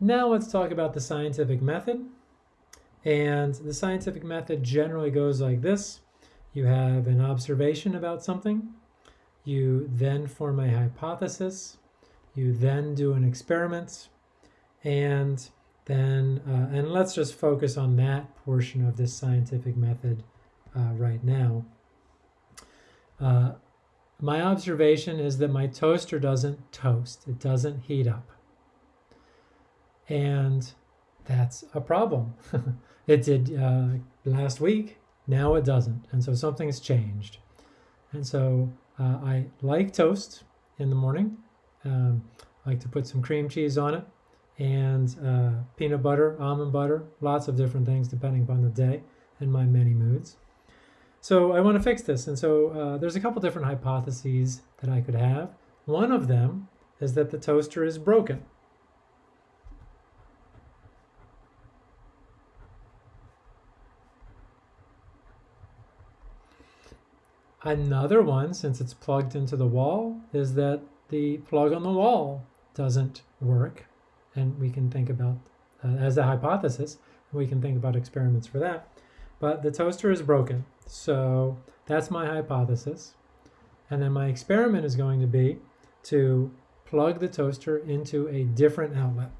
now let's talk about the scientific method. And the scientific method generally goes like this. You have an observation about something. You then form a hypothesis. You then do an experiment. And then, uh, and let's just focus on that portion of this scientific method uh, right now. Uh, my observation is that my toaster doesn't toast. It doesn't heat up. And that's a problem. it did uh, last week, now it doesn't. And so something's changed. And so uh, I like toast in the morning. Um, I like to put some cream cheese on it and uh, peanut butter, almond butter, lots of different things depending upon the day and my many moods. So I want to fix this. And so uh, there's a couple different hypotheses that I could have. One of them is that the toaster is broken. Another one, since it's plugged into the wall, is that the plug on the wall doesn't work. And we can think about, uh, as a hypothesis, we can think about experiments for that. But the toaster is broken. So that's my hypothesis. And then my experiment is going to be to plug the toaster into a different outlet.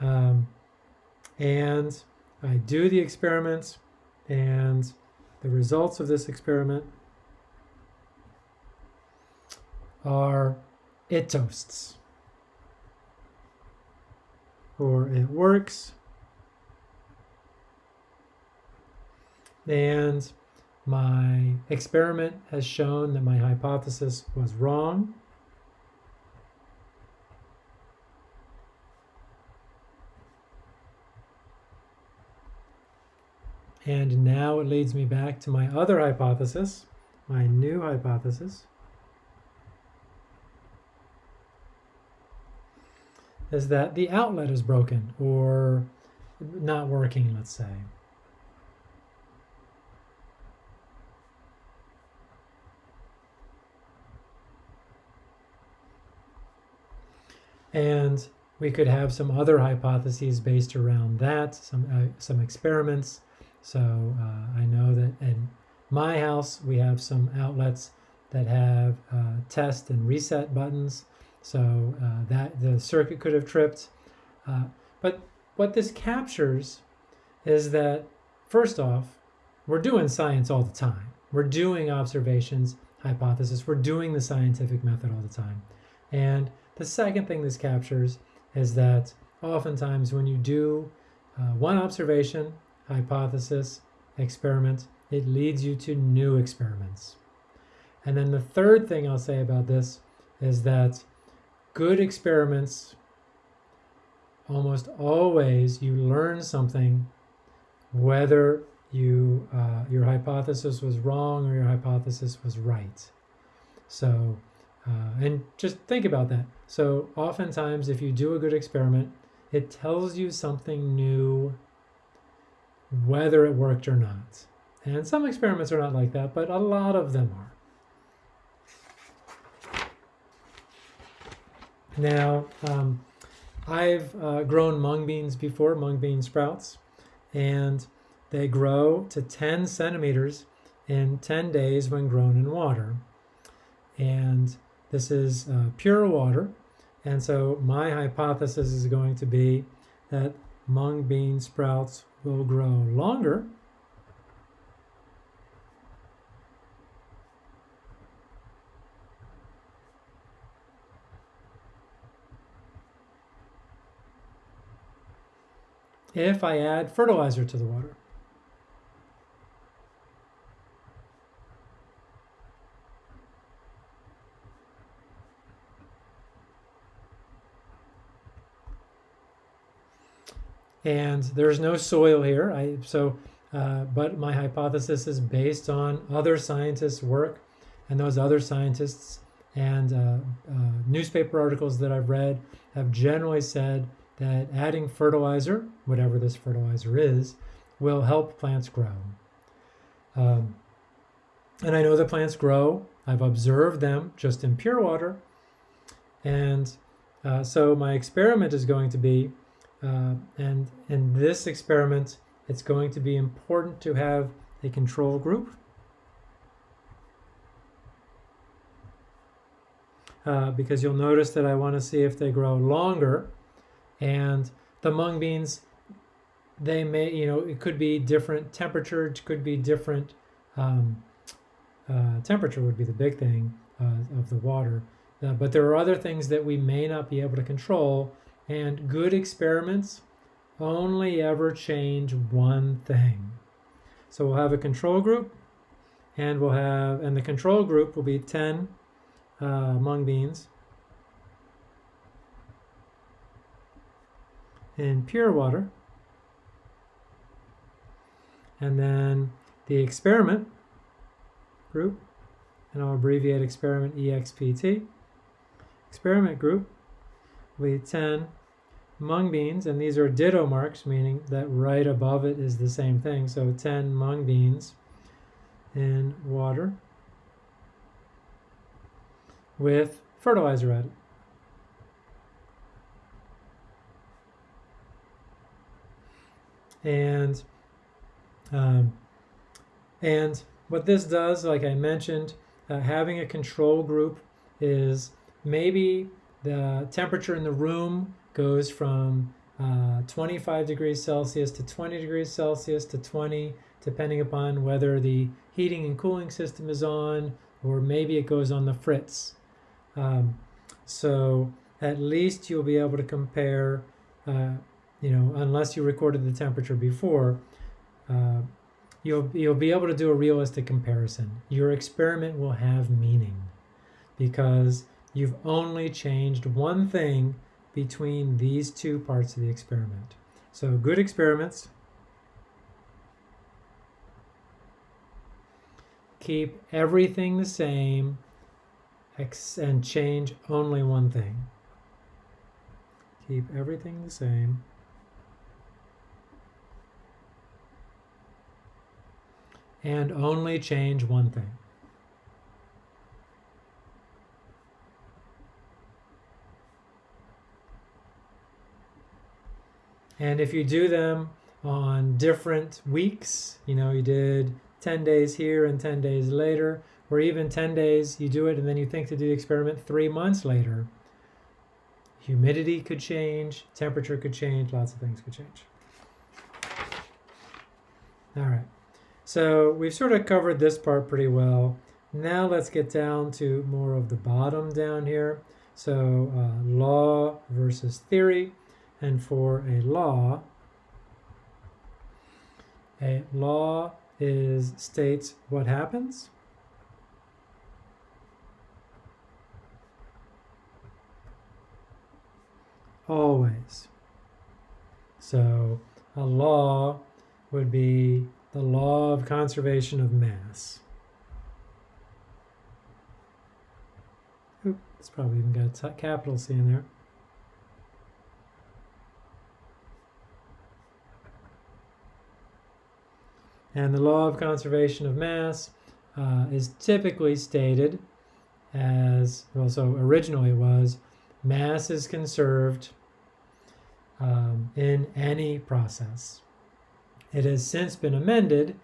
Um, and I do the experiments and the results of this experiment are it toasts. Or it works. And my experiment has shown that my hypothesis was wrong And now it leads me back to my other hypothesis, my new hypothesis, is that the outlet is broken or not working, let's say. And we could have some other hypotheses based around that, some, uh, some experiments so uh, I know that in my house, we have some outlets that have uh, test and reset buttons. So uh, that the circuit could have tripped. Uh, but what this captures is that, first off, we're doing science all the time. We're doing observations, hypothesis. We're doing the scientific method all the time. And the second thing this captures is that oftentimes when you do uh, one observation hypothesis, experiment, it leads you to new experiments. And then the third thing I'll say about this is that good experiments, almost always you learn something whether you uh, your hypothesis was wrong or your hypothesis was right. So, uh, and just think about that. So oftentimes if you do a good experiment, it tells you something new whether it worked or not. And some experiments are not like that, but a lot of them are. Now, um, I've uh, grown mung beans before, mung bean sprouts, and they grow to 10 centimeters in 10 days when grown in water. And this is uh, pure water. And so my hypothesis is going to be that mung bean sprouts will grow longer. if I add fertilizer to the water. And there's no soil here. I, so, uh, but my hypothesis is based on other scientists' work, and those other scientists and uh, uh, newspaper articles that I've read have generally said that adding fertilizer, whatever this fertilizer is, will help plants grow. Um, and I know that plants grow. I've observed them just in pure water. And uh, so my experiment is going to be, uh, and in this experiment, it's going to be important to have a control group. Uh, because you'll notice that I want to see if they grow longer. And the mung beans, they may, you know, it could be different temperature, it could be different um, uh, temperature would be the big thing uh, of the water. Uh, but there are other things that we may not be able to control, and good experiments only ever change one thing. So we'll have a control group, and we'll have, and the control group will be 10 uh, mung beans in pure water. And then the experiment group, and I'll abbreviate experiment EXPT. Experiment group be 10 mung beans, and these are ditto marks, meaning that right above it is the same thing. So 10 mung beans in water with fertilizer added. And um, and what this does, like I mentioned, uh, having a control group is maybe the temperature in the room goes from uh, 25 degrees Celsius to 20 degrees Celsius to 20, depending upon whether the heating and cooling system is on, or maybe it goes on the fritz. Um, so at least you'll be able to compare, uh, you know, unless you recorded the temperature before, uh, you'll, you'll be able to do a realistic comparison. Your experiment will have meaning because you've only changed one thing between these two parts of the experiment. So good experiments keep everything the same and change only one thing. Keep everything the same and only change one thing. And if you do them on different weeks, you know, you did 10 days here and 10 days later, or even 10 days, you do it and then you think to do the experiment three months later, humidity could change, temperature could change, lots of things could change. All right. So we've sort of covered this part pretty well. Now let's get down to more of the bottom down here. So uh, law versus theory. And for a law, a law is states what happens. Always. So a law would be the law of conservation of mass. Oop, it's probably even got a capital C in there. And the law of conservation of mass uh, is typically stated as, well, so originally was, mass is conserved um, in any process. It has since been amended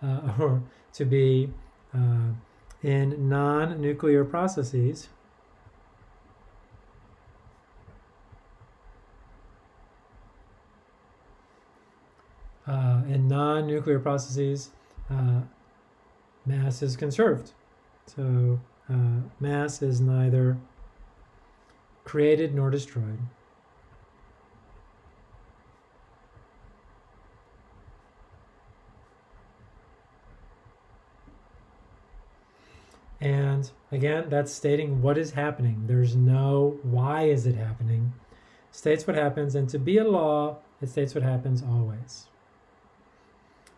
uh, or to be uh, in non-nuclear processes. Uh, in non-nuclear processes, uh, mass is conserved. So uh, mass is neither created nor destroyed. And again, that's stating what is happening. There's no why is it happening. States what happens, and to be a law, it states what happens always.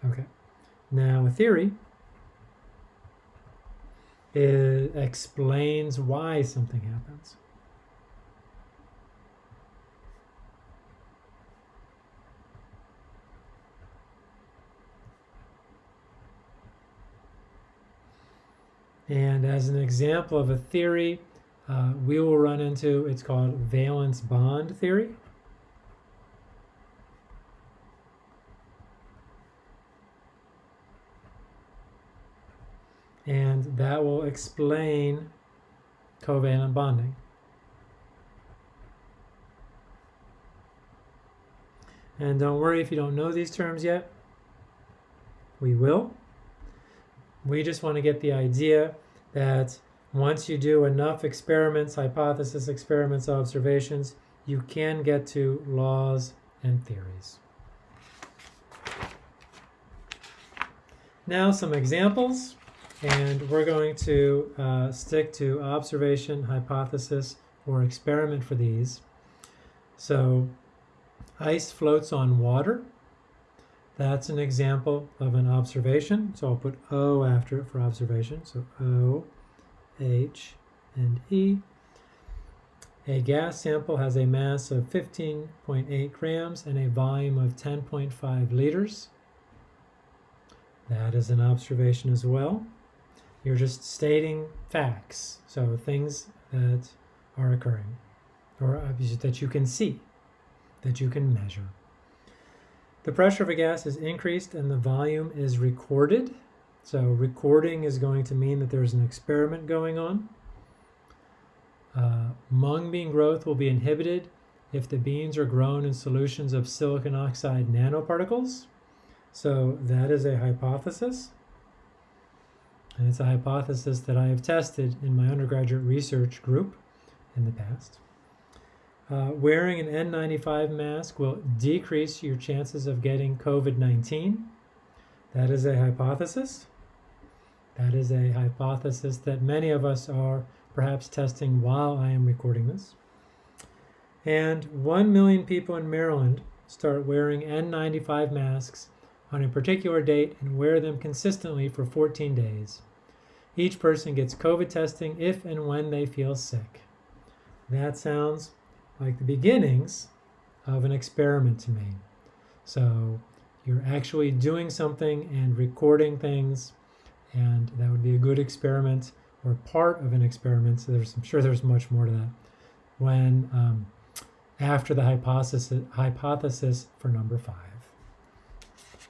Okay. Now, a theory it explains why something happens. And as an example of a theory uh, we will run into, it's called valence bond theory. That will explain covalent bonding. And don't worry if you don't know these terms yet. We will. We just want to get the idea that once you do enough experiments, hypothesis experiments, observations, you can get to laws and theories. Now some examples, and we're going to uh, stick to observation, hypothesis, or experiment for these. So Ice floats on water. That's an example of an observation. So I'll put O after it for observation. So O, H, and E. A gas sample has a mass of 15.8 grams and a volume of 10.5 liters. That is an observation as well. You're just stating facts, so things that are occurring or that you can see that you can measure. The pressure of a gas is increased and the volume is recorded. So recording is going to mean that there's an experiment going on. Uh, mung bean growth will be inhibited if the beans are grown in solutions of silicon oxide nanoparticles. So that is a hypothesis. And it's a hypothesis that I have tested in my undergraduate research group in the past. Uh, wearing an N95 mask will decrease your chances of getting COVID-19. That is a hypothesis. That is a hypothesis that many of us are perhaps testing while I am recording this. And 1 million people in Maryland start wearing N95 masks on a particular date and wear them consistently for 14 days. Each person gets COVID testing if and when they feel sick. That sounds like the beginnings of an experiment to me. So you're actually doing something and recording things, and that would be a good experiment or part of an experiment. So there's, I'm sure there's much more to that. When um, after the hypothesis, hypothesis for number five.